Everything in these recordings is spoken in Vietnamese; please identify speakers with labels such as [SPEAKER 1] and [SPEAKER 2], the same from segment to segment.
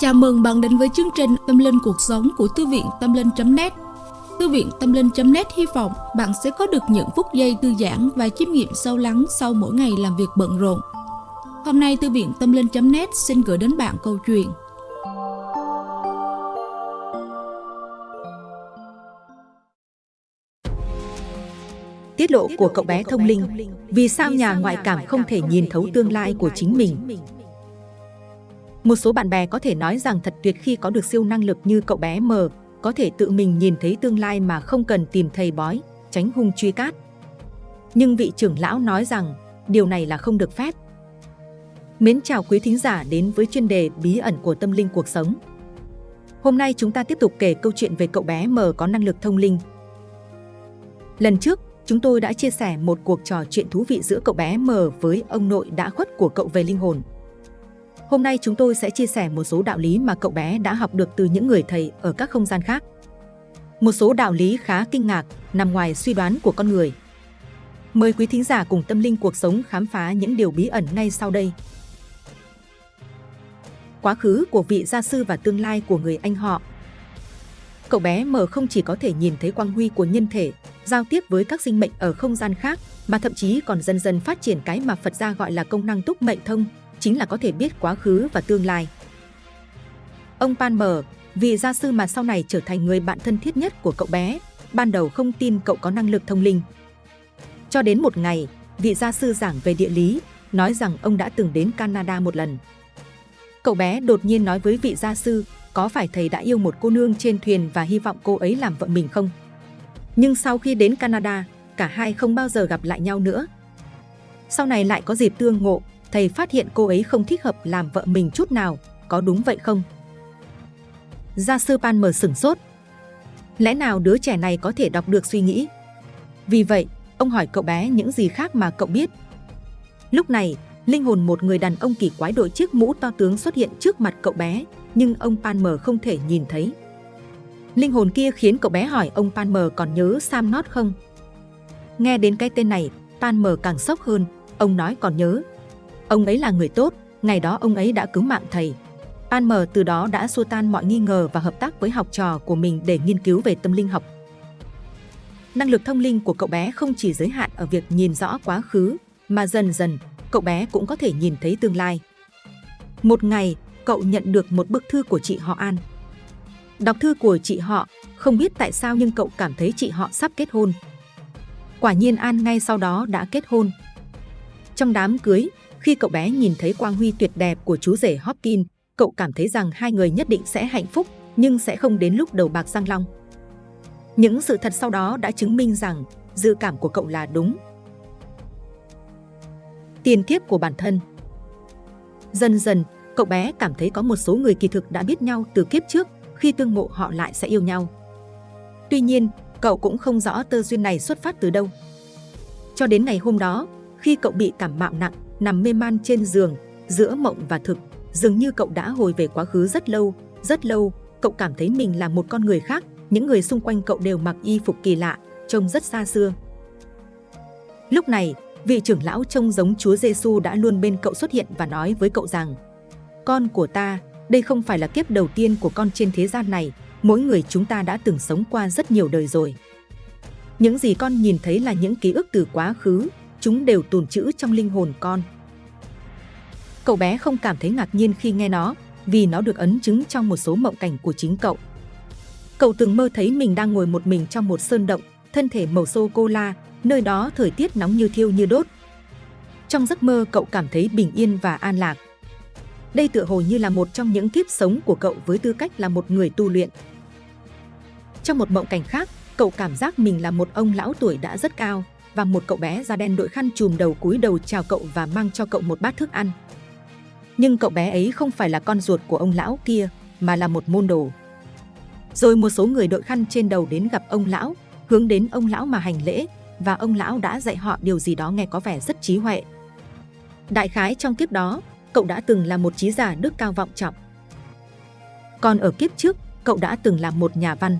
[SPEAKER 1] Chào mừng bạn đến với chương trình Tâm Linh Cuộc Sống của Thư viện Tâm Linh.net Thư viện Tâm Linh.net hy vọng bạn sẽ có được những phút giây thư giãn và chiêm nghiệm sâu lắng sau mỗi ngày làm việc bận rộn. Hôm nay, Thư viện Tâm Linh.net xin gửi đến bạn câu chuyện.
[SPEAKER 2] Tiết lộ của cậu bé thông linh, Vì sao nhà ngoại cảm không thể nhìn thấu tương lai của chính mình? Một số bạn bè có thể nói rằng thật tuyệt khi có được siêu năng lực như cậu bé M, có thể tự mình nhìn thấy tương lai mà không cần tìm thầy bói, tránh hung truy cát. Nhưng vị trưởng lão nói rằng điều này là không được phép. Mến chào quý thính giả đến với chuyên đề bí ẩn của tâm linh cuộc sống. Hôm nay chúng ta tiếp tục kể câu chuyện về cậu bé M có năng lực thông linh. Lần trước, chúng tôi đã chia sẻ một cuộc trò chuyện thú vị giữa cậu bé M với ông nội đã khuất của cậu về linh hồn. Hôm nay chúng tôi sẽ chia sẻ một số đạo lý mà cậu bé đã học được từ những người thầy ở các không gian khác. Một số đạo lý khá kinh ngạc, nằm ngoài suy đoán của con người. Mời quý thính giả cùng tâm linh cuộc sống khám phá những điều bí ẩn ngay sau đây. Quá khứ của vị gia sư và tương lai của người anh họ Cậu bé M không chỉ có thể nhìn thấy quang huy của nhân thể, giao tiếp với các sinh mệnh ở không gian khác, mà thậm chí còn dần dần phát triển cái mà Phật gia gọi là công năng túc mệnh thông, chính là có thể biết quá khứ và tương lai. Ông Pan Mờ, vị gia sư mà sau này trở thành người bạn thân thiết nhất của cậu bé, ban đầu không tin cậu có năng lực thông linh. Cho đến một ngày, vị gia sư giảng về địa lý, nói rằng ông đã từng đến Canada một lần. Cậu bé đột nhiên nói với vị gia sư, có phải thầy đã yêu một cô nương trên thuyền và hy vọng cô ấy làm vợ mình không? Nhưng sau khi đến Canada, cả hai không bao giờ gặp lại nhau nữa. Sau này lại có dịp tương ngộ, thầy phát hiện cô ấy không thích hợp làm vợ mình chút nào, có đúng vậy không? Gia sư Pan mở sửng sốt. Lẽ nào đứa trẻ này có thể đọc được suy nghĩ? Vì vậy, ông hỏi cậu bé những gì khác mà cậu biết. Lúc này, linh hồn một người đàn ông kỳ quái đội chiếc mũ to tướng xuất hiện trước mặt cậu bé, nhưng ông Palmer không thể nhìn thấy. Linh hồn kia khiến cậu bé hỏi ông Palmer còn nhớ Sam Not không? Nghe đến cái tên này, Palmer càng sốc hơn, ông nói còn nhớ, Ông ấy là người tốt, ngày đó ông ấy đã cứu mạng thầy. An Mờ từ đó đã xua tan mọi nghi ngờ và hợp tác với học trò của mình để nghiên cứu về tâm linh học. Năng lực thông linh của cậu bé không chỉ giới hạn ở việc nhìn rõ quá khứ, mà dần dần cậu bé cũng có thể nhìn thấy tương lai. Một ngày, cậu nhận được một bức thư của chị họ An. Đọc thư của chị họ, không biết tại sao nhưng cậu cảm thấy chị họ sắp kết hôn. Quả nhiên An ngay sau đó đã kết hôn. Trong đám cưới, khi cậu bé nhìn thấy quang huy tuyệt đẹp của chú rể Hopkins, cậu cảm thấy rằng hai người nhất định sẽ hạnh phúc, nhưng sẽ không đến lúc đầu bạc răng long. Những sự thật sau đó đã chứng minh rằng dự cảm của cậu là đúng. Tiền kiếp của bản thân Dần dần, cậu bé cảm thấy có một số người kỳ thực đã biết nhau từ kiếp trước, khi tương ngộ họ lại sẽ yêu nhau. Tuy nhiên, cậu cũng không rõ tơ duyên này xuất phát từ đâu. Cho đến ngày hôm đó, khi cậu bị cảm mạo nặng, nằm mê man trên giường, giữa mộng và thực, dường như cậu đã hồi về quá khứ rất lâu, rất lâu, cậu cảm thấy mình là một con người khác, những người xung quanh cậu đều mặc y phục kỳ lạ, trông rất xa xưa. Lúc này, vị trưởng lão trông giống Chúa Giêsu đã luôn bên cậu xuất hiện và nói với cậu rằng Con của ta, đây không phải là kiếp đầu tiên của con trên thế gian này, mỗi người chúng ta đã từng sống qua rất nhiều đời rồi. Những gì con nhìn thấy là những ký ức từ quá khứ, chúng đều tồn trữ trong linh hồn con. Cậu bé không cảm thấy ngạc nhiên khi nghe nó, vì nó được ấn chứng trong một số mộng cảnh của chính cậu. Cậu từng mơ thấy mình đang ngồi một mình trong một sơn động, thân thể màu sô-cô-la, nơi đó thời tiết nóng như thiêu như đốt. Trong giấc mơ cậu cảm thấy bình yên và an lạc. Đây tựa hồ như là một trong những kiếp sống của cậu với tư cách là một người tu luyện. Trong một mộng cảnh khác, cậu cảm giác mình là một ông lão tuổi đã rất cao, và một cậu bé da đen đội khăn chùm đầu cúi đầu chào cậu và mang cho cậu một bát thức ăn. Nhưng cậu bé ấy không phải là con ruột của ông lão kia, mà là một môn đồ. Rồi một số người đội khăn trên đầu đến gặp ông lão, hướng đến ông lão mà hành lễ, và ông lão đã dạy họ điều gì đó nghe có vẻ rất trí huệ. Đại khái trong kiếp đó, cậu đã từng là một trí giả đức cao vọng trọng. Còn ở kiếp trước, cậu đã từng là một nhà văn.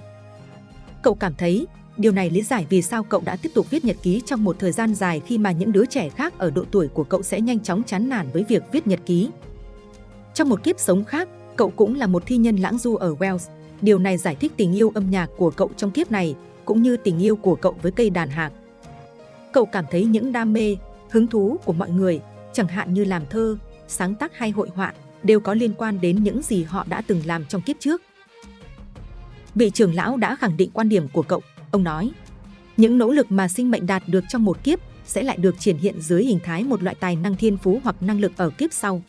[SPEAKER 2] Cậu cảm thấy Điều này lý giải vì sao cậu đã tiếp tục viết nhật ký trong một thời gian dài khi mà những đứa trẻ khác ở độ tuổi của cậu sẽ nhanh chóng chán nản với việc viết nhật ký. Trong một kiếp sống khác, Cậu cũng là một thi nhân lãng du ở Wales. Điều này giải thích tình yêu âm nhạc của cậu trong kiếp này, cũng như tình yêu của cậu với cây đàn hạc. Cậu cảm thấy những đam mê, hứng thú của mọi người, chẳng hạn như làm thơ, sáng tác hay hội họa, đều có liên quan đến những gì họ đã từng làm trong kiếp trước. Vị trưởng lão đã khẳng định quan điểm của cậu. Ông nói, những nỗ lực mà sinh mệnh đạt được trong một kiếp sẽ lại được triển hiện dưới hình thái một loại tài năng thiên phú hoặc năng lực ở kiếp sau.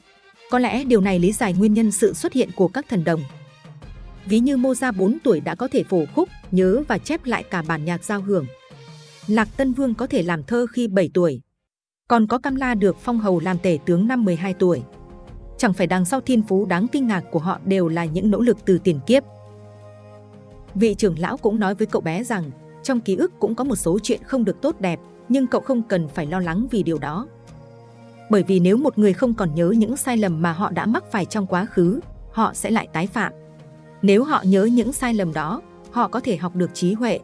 [SPEAKER 2] Có lẽ điều này lý giải nguyên nhân sự xuất hiện của các thần đồng. Ví như Moza 4 tuổi đã có thể phổ khúc, nhớ và chép lại cả bản nhạc giao hưởng. Lạc Tân Vương có thể làm thơ khi 7 tuổi. Còn có Cam La được phong hầu làm tể tướng năm 12 tuổi. Chẳng phải đằng sau thiên phú đáng kinh ngạc của họ đều là những nỗ lực từ tiền kiếp. Vị trưởng lão cũng nói với cậu bé rằng trong ký ức cũng có một số chuyện không được tốt đẹp, nhưng cậu không cần phải lo lắng vì điều đó. Bởi vì nếu một người không còn nhớ những sai lầm mà họ đã mắc phải trong quá khứ, họ sẽ lại tái phạm. Nếu họ nhớ những sai lầm đó, họ có thể học được trí huệ.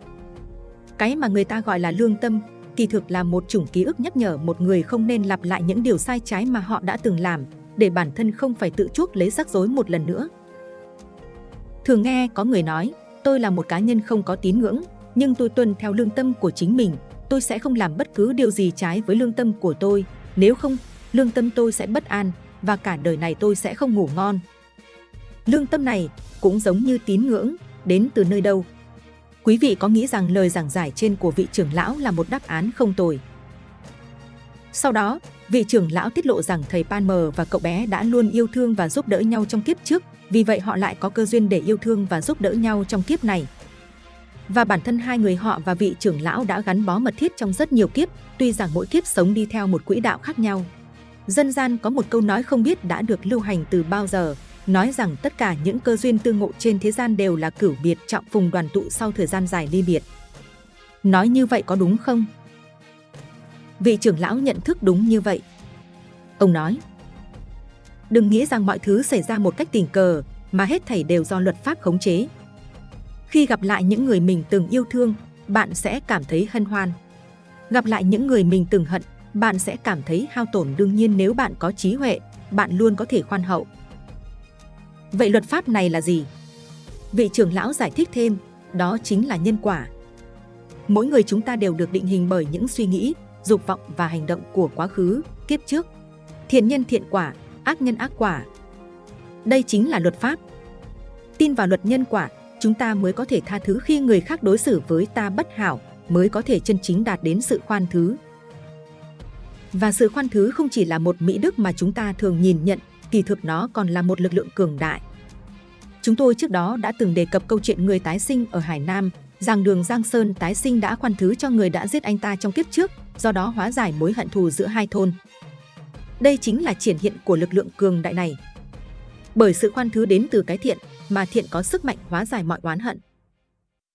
[SPEAKER 2] Cái mà người ta gọi là lương tâm, kỳ thực là một chủng ký ức nhắc nhở một người không nên lặp lại những điều sai trái mà họ đã từng làm, để bản thân không phải tự chuốc lấy rắc rối một lần nữa. Thường nghe có người nói, tôi là một cá nhân không có tín ngưỡng, nhưng tôi tuân theo lương tâm của chính mình. Tôi sẽ không làm bất cứ điều gì trái với lương tâm của tôi. Nếu không, lương tâm tôi sẽ bất an và cả đời này tôi sẽ không ngủ ngon. Lương tâm này cũng giống như tín ngưỡng, đến từ nơi đâu? Quý vị có nghĩ rằng lời giảng giải trên của vị trưởng lão là một đáp án không tồi? Sau đó, vị trưởng lão tiết lộ rằng thầy Palmer và cậu bé đã luôn yêu thương và giúp đỡ nhau trong kiếp trước, vì vậy họ lại có cơ duyên để yêu thương và giúp đỡ nhau trong kiếp này. Và bản thân hai người họ và vị trưởng lão đã gắn bó mật thiết trong rất nhiều kiếp, tuy rằng mỗi kiếp sống đi theo một quỹ đạo khác nhau. Dân gian có một câu nói không biết đã được lưu hành từ bao giờ, nói rằng tất cả những cơ duyên tương ngộ trên thế gian đều là cửu biệt trọng phùng đoàn tụ sau thời gian dài ly biệt. Nói như vậy có đúng không? Vị trưởng lão nhận thức đúng như vậy. Ông nói, đừng nghĩ rằng mọi thứ xảy ra một cách tình cờ, mà hết thảy đều do luật pháp khống chế. Khi gặp lại những người mình từng yêu thương, bạn sẽ cảm thấy hân hoan. Gặp lại những người mình từng hận, bạn sẽ cảm thấy hao tổn đương nhiên nếu bạn có trí huệ, bạn luôn có thể khoan hậu. Vậy luật pháp này là gì? Vị trưởng lão giải thích thêm, đó chính là nhân quả. Mỗi người chúng ta đều được định hình bởi những suy nghĩ, dục vọng và hành động của quá khứ, kiếp trước. Thiện nhân thiện quả, ác nhân ác quả. Đây chính là luật pháp. Tin vào luật nhân quả, chúng ta mới có thể tha thứ khi người khác đối xử với ta bất hảo, mới có thể chân chính đạt đến sự khoan thứ. Và sự khoan thứ không chỉ là một mỹ đức mà chúng ta thường nhìn nhận, kỳ thực nó còn là một lực lượng cường đại. Chúng tôi trước đó đã từng đề cập câu chuyện người tái sinh ở Hải Nam, rằng đường Giang Sơn tái sinh đã khoan thứ cho người đã giết anh ta trong kiếp trước, do đó hóa giải mối hận thù giữa hai thôn. Đây chính là triển hiện của lực lượng cường đại này. Bởi sự khoan thứ đến từ cái thiện, mà thiện có sức mạnh hóa giải mọi oán hận.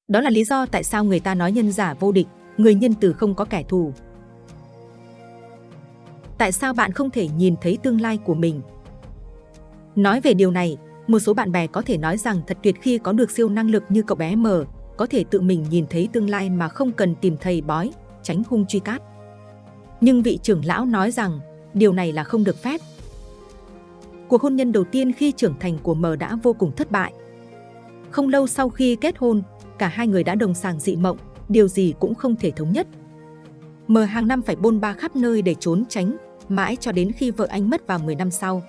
[SPEAKER 2] Đó là lý do tại sao người ta nói nhân giả vô địch, người nhân từ không có kẻ thù. Tại sao bạn không thể nhìn thấy tương lai của mình? Nói về điều này, một số bạn bè có thể nói rằng thật tuyệt khi có được siêu năng lực như cậu bé M, có thể tự mình nhìn thấy tương lai mà không cần tìm thầy bói, tránh hung truy cát. Nhưng vị trưởng lão nói rằng điều này là không được phép. Cuộc hôn nhân đầu tiên khi trưởng thành của M đã vô cùng thất bại. Không lâu sau khi kết hôn, cả hai người đã đồng sàng dị mộng, điều gì cũng không thể thống nhất. M hàng năm phải bôn ba khắp nơi để trốn tránh, mãi cho đến khi vợ anh mất vào 10 năm sau.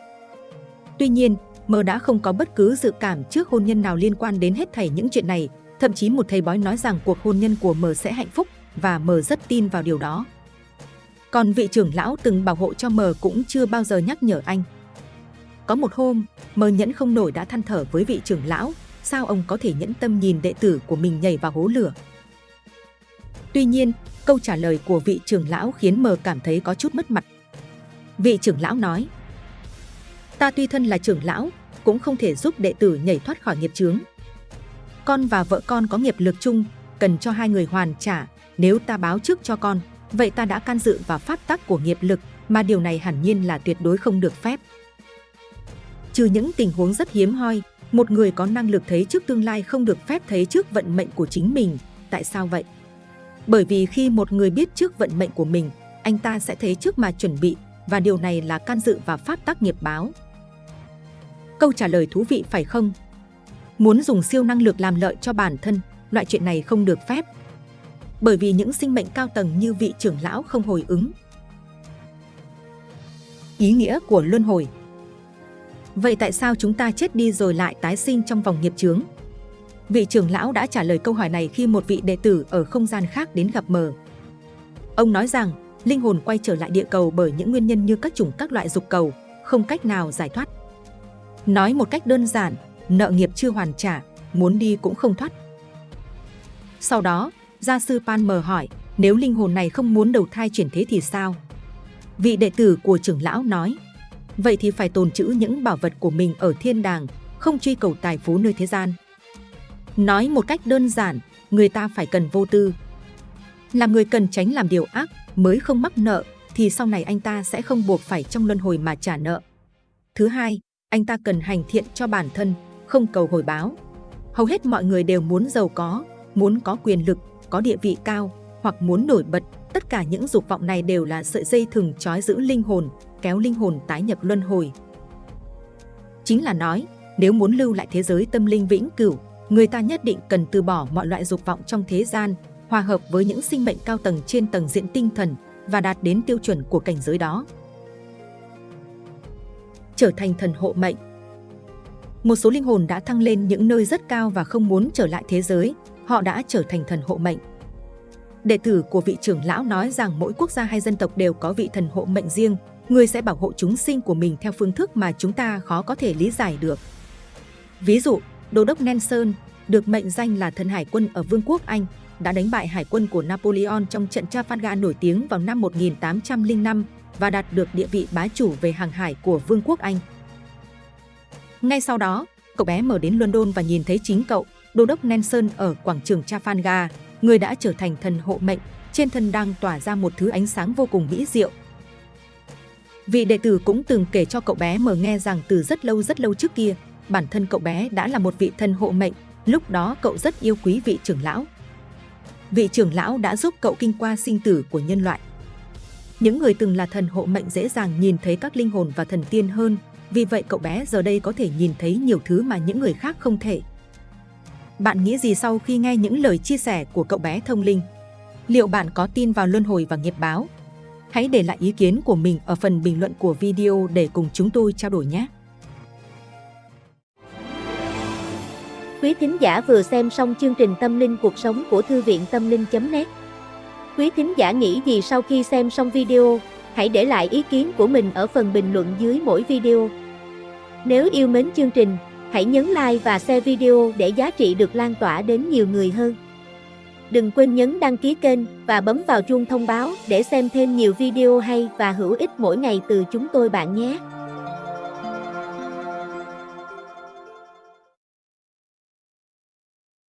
[SPEAKER 2] Tuy nhiên, M đã không có bất cứ dự cảm trước hôn nhân nào liên quan đến hết thảy những chuyện này, thậm chí một thầy bói nói rằng cuộc hôn nhân của M sẽ hạnh phúc và M rất tin vào điều đó. Còn vị trưởng lão từng bảo hộ cho mờ cũng chưa bao giờ nhắc nhở anh. Có một hôm, mờ nhẫn không nổi đã than thở với vị trưởng lão, sao ông có thể nhẫn tâm nhìn đệ tử của mình nhảy vào hố lửa. Tuy nhiên, câu trả lời của vị trưởng lão khiến mờ cảm thấy có chút mất mặt. Vị trưởng lão nói, Ta tuy thân là trưởng lão, cũng không thể giúp đệ tử nhảy thoát khỏi nghiệp chướng. Con và vợ con có nghiệp lực chung, cần cho hai người hoàn trả. Nếu ta báo trước cho con, vậy ta đã can dự vào pháp tắc của nghiệp lực, mà điều này hẳn nhiên là tuyệt đối không được phép. Trừ những tình huống rất hiếm hoi, một người có năng lực thấy trước tương lai không được phép thấy trước vận mệnh của chính mình. Tại sao vậy? Bởi vì khi một người biết trước vận mệnh của mình, anh ta sẽ thấy trước mà chuẩn bị và điều này là can dự vào pháp tắc nghiệp báo. Câu trả lời thú vị phải không? Muốn dùng siêu năng lực làm lợi cho bản thân, loại chuyện này không được phép. Bởi vì những sinh mệnh cao tầng như vị trưởng lão không hồi ứng. Ý nghĩa của luân hồi Vậy tại sao chúng ta chết đi rồi lại tái sinh trong vòng nghiệp chướng? Vị trưởng lão đã trả lời câu hỏi này khi một vị đệ tử ở không gian khác đến gặp mờ. Ông nói rằng, linh hồn quay trở lại địa cầu bởi những nguyên nhân như các chủng các loại dục cầu, không cách nào giải thoát. Nói một cách đơn giản, nợ nghiệp chưa hoàn trả, muốn đi cũng không thoát. Sau đó, gia sư Pan mờ hỏi, nếu linh hồn này không muốn đầu thai chuyển thế thì sao? Vị đệ tử của trưởng lão nói, vậy thì phải tồn trữ những bảo vật của mình ở thiên đàng, không truy cầu tài phú nơi thế gian. Nói một cách đơn giản, người ta phải cần vô tư. Là người cần tránh làm điều ác mới không mắc nợ, thì sau này anh ta sẽ không buộc phải trong luân hồi mà trả nợ. Thứ hai, anh ta cần hành thiện cho bản thân, không cầu hồi báo. Hầu hết mọi người đều muốn giàu có, muốn có quyền lực, có địa vị cao hoặc muốn nổi bật. Tất cả những dục vọng này đều là sợi dây thừng trói giữ linh hồn, kéo linh hồn tái nhập luân hồi. Chính là nói, nếu muốn lưu lại thế giới tâm linh vĩnh cửu, người ta nhất định cần từ bỏ mọi loại dục vọng trong thế gian, hòa hợp với những sinh mệnh cao tầng trên tầng diện tinh thần và đạt đến tiêu chuẩn của cảnh giới đó. Trở thành thần hộ mệnh Một số linh hồn đã thăng lên những nơi rất cao và không muốn trở lại thế giới, họ đã trở thành thần hộ mệnh. Đệ tử của vị trưởng lão nói rằng mỗi quốc gia hay dân tộc đều có vị thần hộ mệnh riêng, người sẽ bảo hộ chúng sinh của mình theo phương thức mà chúng ta khó có thể lý giải được. Ví dụ, Đô đốc Nelson được mệnh danh là thần hải quân ở Vương quốc Anh, đã đánh bại hải quân của Napoleon trong trận Trafalgar nổi tiếng vào năm 1805 và đạt được địa vị bá chủ về hàng hải của Vương quốc Anh. Ngay sau đó, cậu bé mở đến London và nhìn thấy chính cậu, Đô đốc Nelson ở quảng trường Trafalgar, người đã trở thành thần hộ mệnh, trên thân đang tỏa ra một thứ ánh sáng vô cùng mỹ diệu. Vị đệ tử cũng từng kể cho cậu bé mở nghe rằng từ rất lâu rất lâu trước kia, bản thân cậu bé đã là một vị thần hộ mệnh, lúc đó cậu rất yêu quý vị trưởng lão. Vị trưởng lão đã giúp cậu kinh qua sinh tử của nhân loại. Những người từng là thần hộ mệnh dễ dàng nhìn thấy các linh hồn và thần tiên hơn, vì vậy cậu bé giờ đây có thể nhìn thấy nhiều thứ mà những người khác không thể. Bạn nghĩ gì sau khi nghe những lời chia sẻ của cậu bé thông linh? Liệu bạn có tin vào luân hồi và nghiệp báo? Hãy để lại ý kiến của mình ở phần bình luận của video để cùng chúng tôi trao đổi nhé!
[SPEAKER 3] Quý thính giả vừa xem xong chương trình Tâm linh cuộc sống của Thư viện Tâm linh.net Quý thính giả nghĩ gì sau khi xem xong video? Hãy để lại ý kiến của mình ở phần bình luận dưới mỗi video. Nếu yêu mến chương trình, hãy nhấn like và share video để giá trị được lan tỏa đến nhiều người hơn. Đừng quên nhấn đăng ký kênh và bấm vào chuông thông báo để xem thêm nhiều video hay và hữu ích mỗi ngày từ chúng tôi bạn nhé.